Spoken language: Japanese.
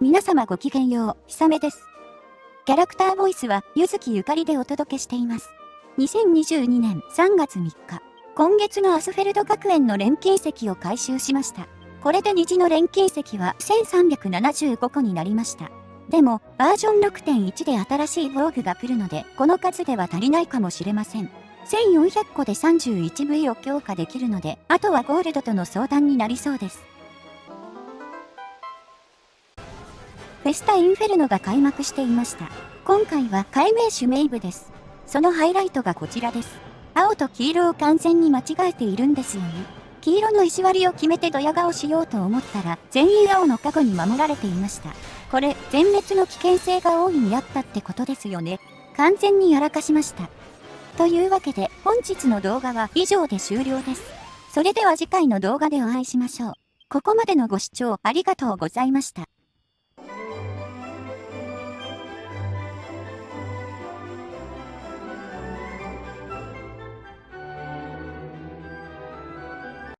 皆様ごきげんよう、ひさめです。キャラクターボイスは、ゆずきゆかりでお届けしています。2022年3月3日、今月のアスフェルド学園の錬金石を回収しました。これで虹の錬金石は1375個になりました。でも、バージョン6.1で新しい防具が来るので、この数では足りないかもしれません。1400個で 31V を強化できるので、あとはゴールドとの相談になりそうです。フェスタインフェルノが開幕していました。今回は解明種メイブです。そのハイライトがこちらです。青と黄色を完全に間違えているんですよね。黄色の石割りを決めてドヤ顔しようと思ったら、全員青の過去に守られていました。これ、全滅の危険性が大いにあったってことですよね。完全にやらかしました。というわけで、本日の動画は以上で終了です。それでは次回の動画でお会いしましょう。ここまでのご視聴ありがとうございました。